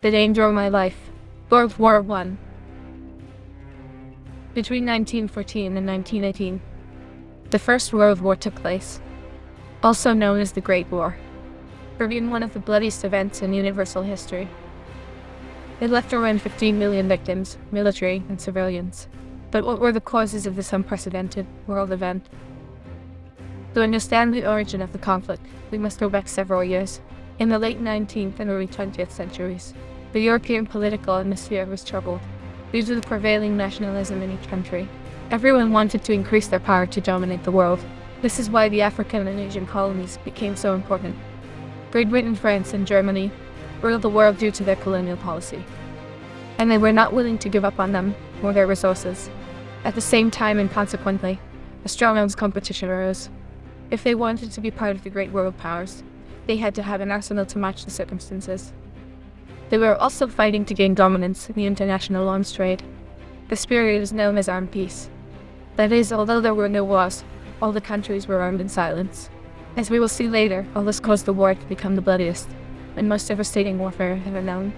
The danger of my life. World War One. Between 1914 and 1918, the First World War took place, also known as the Great War, proving one of the bloodiest events in universal history. It left around 15 million victims, military and civilians. But what were the causes of this unprecedented world event? To understand the origin of the conflict, we must go back several years. In the late 19th and early 20th centuries, the European political atmosphere was troubled due to the prevailing nationalism in each country. Everyone wanted to increase their power to dominate the world. This is why the African and Asian colonies became so important. Great Britain, France, and Germany ruled the world due to their colonial policy. And they were not willing to give up on them or their resources. At the same time and consequently, a strong arms competition arose. If they wanted to be part of the great world powers, they had to have an arsenal to match the circumstances. They were also fighting to gain dominance in the international arms trade. This period is known as armed peace. That is, although there were no wars, all the countries were armed in silence. As we will see later, all this caused the war to become the bloodiest and most devastating warfare ever known.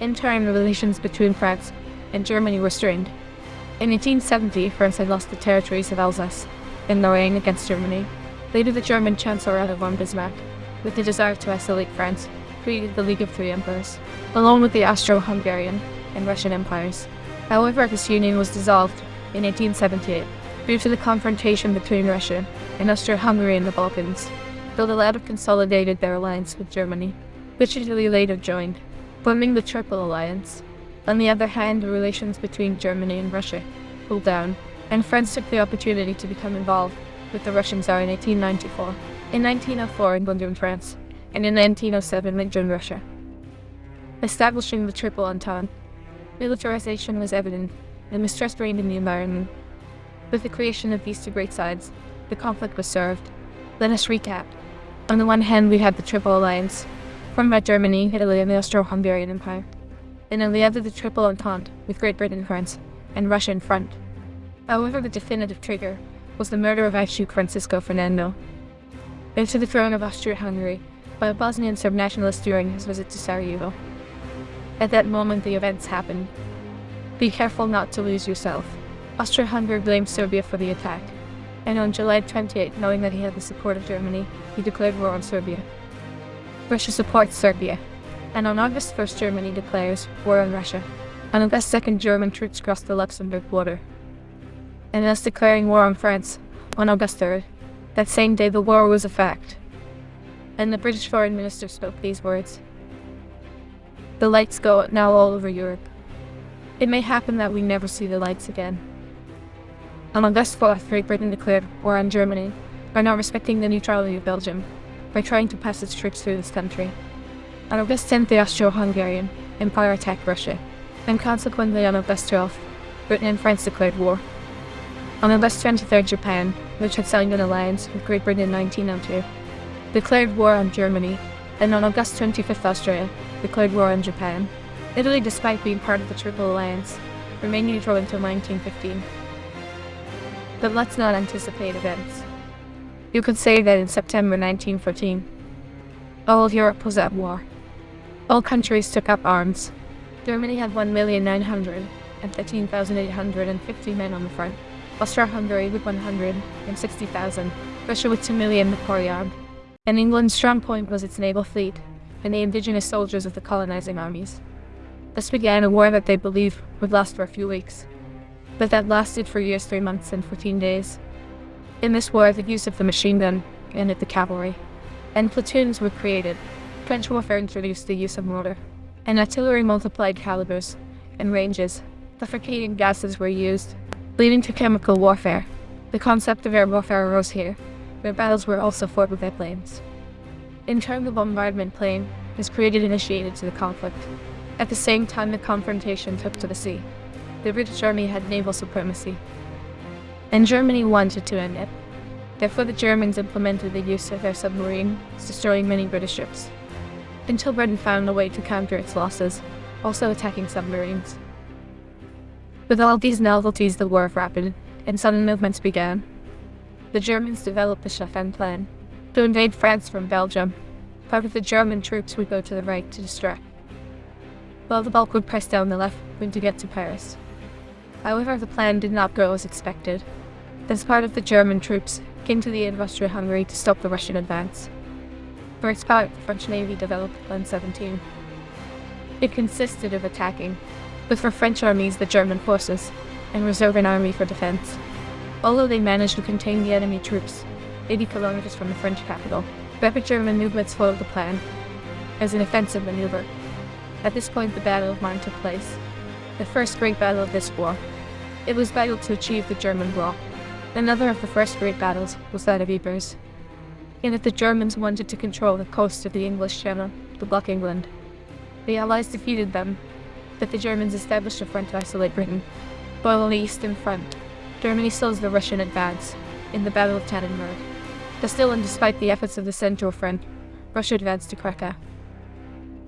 In turn, the relations between France and Germany were strained. In 1870, France had lost the territories of Alsace and Lorraine against Germany. Later, the German Chancellor Otto von Bismarck, with the desire to isolate France, created the League of Three Empires, along with the Austro-Hungarian and Russian empires. However, this union was dissolved in 1878 due to the confrontation between Russia and Austro-Hungary in the Balkans, though the latter consolidated their alliance with Germany, which Italy later joined, forming the Triple Alliance. On the other hand, the relations between Germany and Russia cooled down, and France took the opportunity to become involved with the Russian Tsar in 1894. In 1904, England joined France, and in 1907, they joined Russia. Establishing the Triple Entente, militarization was evident, and mistrust reigned in the environment. With the creation of these two great sides, the conflict was served. Let us recap. On the one hand, we had the Triple Alliance, formed by Germany, Italy, and the Austro-Hungarian Empire. And on the other, the Triple Entente, with Great Britain, France, and Russia in front. However, the definitive trigger was the murder of Archduke Francisco Ferdinand, heir to the throne of Austria-Hungary, by a Bosnian subnationalist during his visit to Sarajevo. At that moment, the events happened. Be careful not to lose yourself. Austria-Hungary blamed Serbia for the attack, and on July 28, knowing that he had the support of Germany, he declared war on Serbia. Russia supports Serbia, and on August 1st, Germany declares war on Russia. On August 2nd, German troops cross the Luxembourg border. And thus declaring war on France on August 3rd. That same day, the war was a fact. And the British foreign minister spoke these words. The lights go out now all over Europe. It may happen that we never see the lights again. On August 4th, Great Britain declared war on Germany by not respecting the neutrality of Belgium, by trying to pass its troops through this country. On August 10th, the Austro-Hungarian Empire attacked Russia, and consequently on August 12th, Britain and France declared war. On August 23rd, Japan, which had signed an alliance with Great Britain in 1902, declared war on Germany, and on August 25th, Austria declared war on Japan. Italy, despite being part of the Triple Alliance, remained neutral until 1915. But let's not anticipate events. You could say that in September 1914, all Europe was at war. All countries took up arms. Germany had 1,913,850 men on the front, Austria-Hungary with 160,000, Russia with 2 million Napoleon, and England's strong point was its naval fleet and the indigenous soldiers of the colonizing armies. This began a war that they believed would last for a few weeks, but that lasted for years, 3 months and 14 days. In this war, the use of the machine gun ended the cavalry, and platoons were created. Trench warfare introduced the use of mortar, and artillery multiplied calibers and ranges. Suffocating gases were used, leading to chemical warfare. The concept of air warfare arose here, where battles were also fought with airplanes. In turn, the bombardment plane was created and initiated to the conflict. At the same time, the confrontation took to the sea. The British Army had naval supremacy, and Germany wanted to end it. Therefore, the Germans implemented the use of their submarines, destroying many British ships, until Britain found a way to counter its losses, also attacking submarines. With all these novelties, the war of rapid and sudden movements began. The Germans developed the Schlieffen Plan to invade France from Belgium. part of the German troops would go to the right to distract, while the bulk would press down the left wing to get to Paris. However, the plan did not go as expected. This part of the German troops came to the aid of Austria-Hungary to stop the Russian advance. For its part, the French Navy developed Plan 17. It consisted of attacking, with for French armies the German forces, and reserve an army for defence. Although they managed to contain the enemy troops 80 kilometers from the French capital, rapid German movements followed the plan as an offensive maneuver. At this point, the Battle of Marne took place, the first great battle of this war. It was vital to achieve the German goal. Another of the first great battles was that of Ypres, in that the Germans wanted to control the coast of the English Channel to block England. The Allies defeated them, but the Germans established a front to isolate Britain. While on the eastern front, Germany slows the Russian advance in the Battle of Tannenberg. But still, and despite the efforts of the Central Front, Russia advanced to Krakow.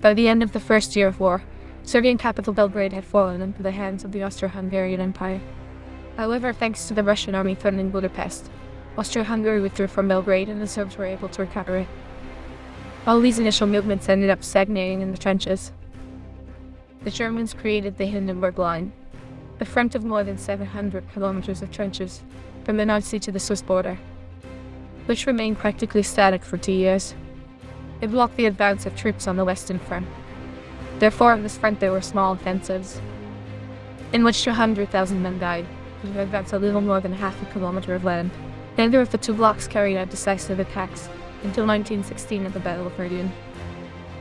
By the end of the first year of war, Serbian capital Belgrade had fallen into the hands of the Austro-Hungarian Empire. However, thanks to the Russian army threatening Budapest, Austria-Hungary withdrew from Belgrade and the Serbs were able to recover it. All these initial movements ended up stagnating in the trenches. The Germans created the Hindenburg Line, a front of more than 700 kilometers of trenches from the Nazi to the Swiss border, which remained practically static for two years. It blocked the advance of troops on the Western Front. Therefore, on this front there were small offensives, in which 200,000 men died, to advance a little more than half a kilometer of land. Neither of the two blocks carried out decisive attacks until 1916 at the Battle of Verdun.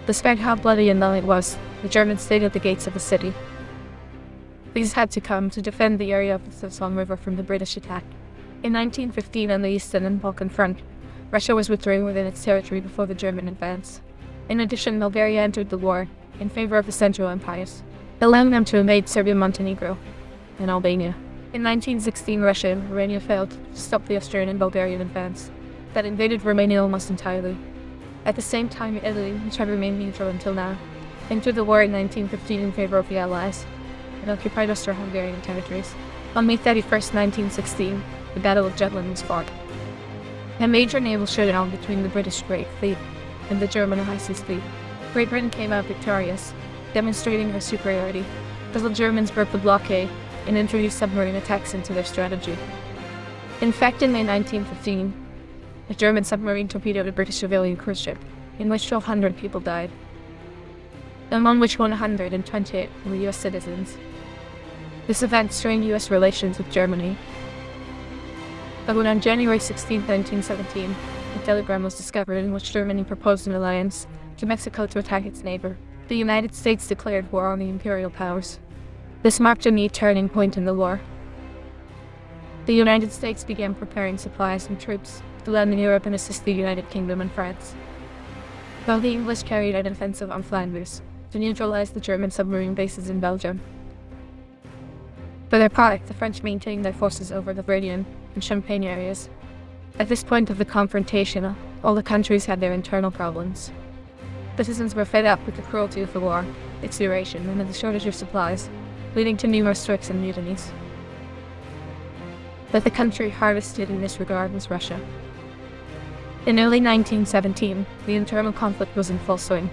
Despite how bloody and long it was, the Germans stayed at the gates of the city. These had to come to defend the area of the Somme River from the British attack. In 1915 on the Eastern and Balkan Front, Russia was withdrawing within its territory before the German advance. In addition, Bulgaria entered the war in favor of the Central Empires, allowing them to invade Serbia, Montenegro, and Albania. In 1916, Russia and Romania failed to stop the Austrian and Bulgarian advance that invaded Romania almost entirely. At the same time, Italy, which had remained neutral until now, entered the war in 1915 in favor of the Allies and occupied Austro-Hungarian territories. On May 31, 1916, the Battle of Jutland was fought. A major naval showdown between the British Great Fleet and the German High Seas Fleet. Great Britain came out victorious, demonstrating her superiority, as the Germans broke the blockade and introduced submarine attacks into their strategy. In fact, in May 1915, a German submarine torpedoed a British civilian cruise ship, in which 1,200 people died, among which 128 were US citizens. This event strained US relations with Germany. But when on January 16, 1917, a telegram was discovered in which Germany proposed an alliance to Mexico to attack its neighbor, the United States declared war on the imperial powers. This marked a new turning point in the war. The United States began preparing supplies and troops to land in Europe and assist the United Kingdom and France. While the English carried an offensive on Flanders to neutralize the German submarine bases in Belgium. For their part, the French maintained their forces over the Verdun and Champagne areas. At this point of the confrontation, all the countries had their internal problems. Citizens were fed up with the cruelty of the war, its duration, and the shortage of supplies leading to numerous strikes and mutinies. But the country harvested in this regard was Russia. In early 1917, the internal conflict was in full swing.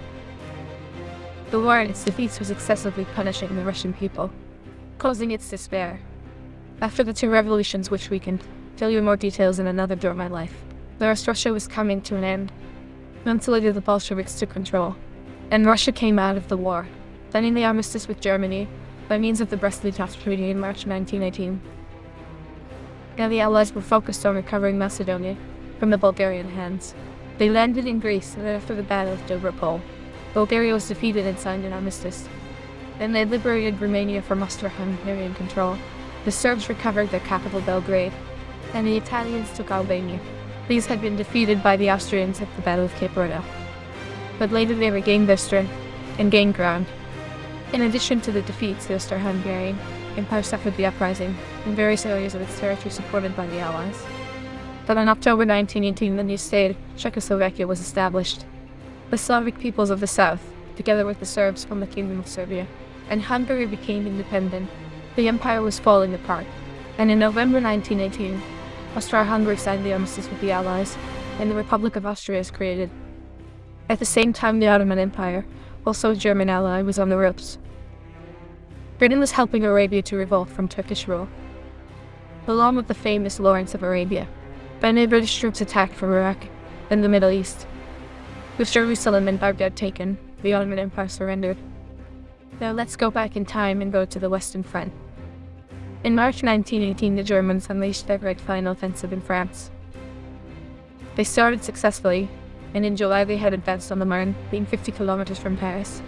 The war and its defeats was excessively punishing the Russian people, causing its despair. After the two revolutions which weakened, tell you more details in another door of my life. The rest Russia was coming to an end. Months later the Bolsheviks took control, and Russia came out of the war, signing the armistice with Germany by means of the Brest-Litovsk Treaty in March 1918. Now the Allies were focused on recovering Macedonia from the Bulgarian hands. They landed in Greece and after the Battle of Dobro Pole, Bulgaria was defeated and signed an armistice. Then they liberated Romania from Austro-Hungarian control. The Serbs recovered their capital Belgrade, and the Italians took Albania. These had been defeated by the Austrians at the Battle of Caporetto. But later they regained their strength and gained ground. In addition to the defeats, the Austro-Hungarian Empire suffered the uprising in various areas of its territory supported by the Allies. But in October 1918, the new state, Czechoslovakia, was established. The Slavic peoples of the south, together with the Serbs from the Kingdom of Serbia, and Hungary became independent. The empire was falling apart, and in November 1918, Austria-Hungary signed the armistice with the Allies, and the Republic of Austria is created. At the same time, the Ottoman Empire, also a German ally, was on the ropes. Britain was helping Arabia to revolt from Turkish rule. Along with the famous Lawrence of Arabia, British troops attacked from Iraq and the Middle East. With Jerusalem and Baghdad taken, the Ottoman Empire surrendered. Now let's go back in time and go to the Western Front. In March 1918, the Germans unleashed their great final offensive in France. They started successfully, and in July they had advanced on the Marne, being 50 kilometers from Paris.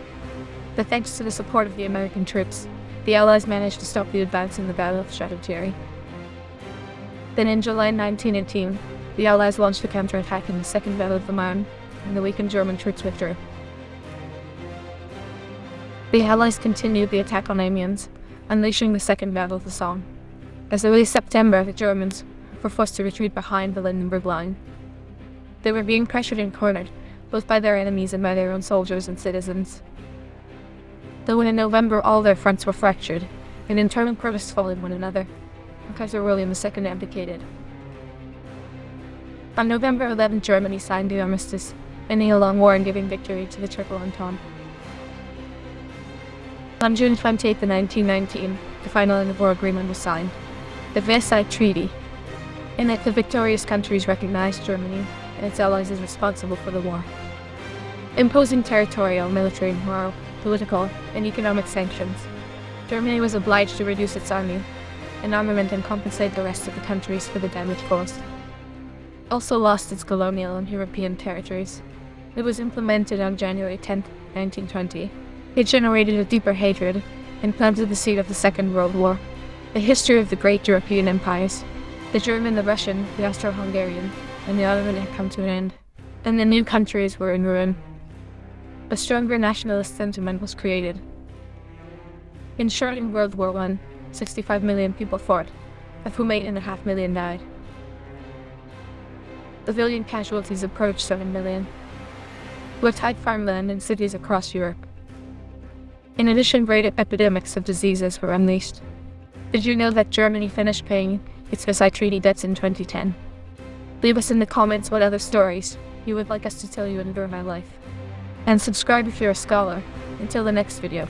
But thanks to the support of the American troops, the Allies managed to stop the advance in the Battle of Chateau-Thierry. Then in July 1918, the Allies launched a counterattack in the Second Battle of the Marne, and the weakened German troops withdrew. The Allies continued the attack on Amiens, unleashing the Second Battle of the Somme. As early September, the Germans were forced to retreat behind the Hindenburg Line. They were being pressured and cornered, both by their enemies and by their own soldiers and citizens. Though in November all their fronts were fractured, and internal protests followed one another, Kaiser William II abdicated. On November 11, Germany signed the armistice, ending a long war and giving victory to the Triple Entente. On June 28, 1919, the final end of war agreement was signed, the Versailles Treaty. In it, the victorious countries recognized Germany and its allies as responsible for the war, imposing territorial, military, moral, political, and economic sanctions. Germany was obliged to reduce its army and armament and compensate the rest of the countries for the damage caused. Also lost its colonial and European territories. It was implemented on January 10, 1920. It generated a deeper hatred and planted the seed of the Second World War. The history of the great European empires, the German, the Russian, the Austro-Hungarian, and the Ottoman had come to an end, and the new countries were in ruin. A stronger nationalist sentiment was created. In short, in World War I, 65 million people fought, of whom 8.5 million died. The civilian casualties approached 7 million, with tied farmland in cities across Europe. In addition, great epidemics of diseases were unleashed. Did you know that Germany finished paying its Versailles Treaty debts in 2010? Leave us in the comments what other stories you would like us to tell you in My Life. And subscribe if you're a scholar. Until the next video.